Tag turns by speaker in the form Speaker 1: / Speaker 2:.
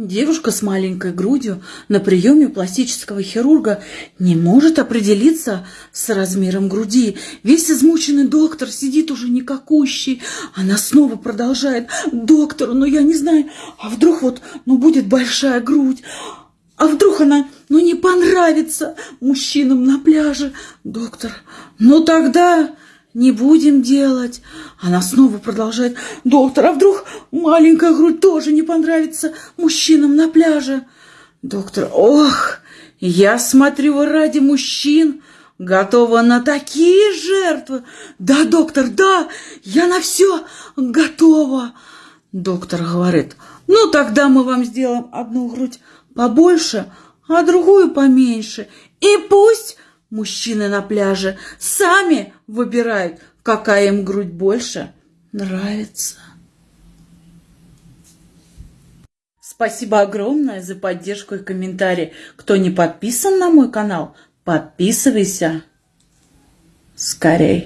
Speaker 1: Девушка с маленькой грудью на приеме пластического хирурга не может определиться с размером груди. Весь измученный доктор сидит уже никакущий. Она снова продолжает. Доктор, ну я не знаю, а вдруг вот, ну будет большая грудь. А вдруг она, ну не понравится мужчинам на пляже. Доктор, ну тогда не будем делать. Она снова продолжает. Доктор, а вдруг маленькая грудь тоже не понравится мужчинам на пляже? Доктор, ох, я смотрю, ради мужчин готова на такие жертвы. Да, доктор, да, я на все готова. Доктор говорит, ну тогда мы вам сделаем одну грудь побольше, а другую поменьше. И пусть Мужчины на пляже сами выбирают, какая им грудь больше нравится. Спасибо огромное за поддержку и комментарии. Кто не подписан на мой канал, подписывайся скорей.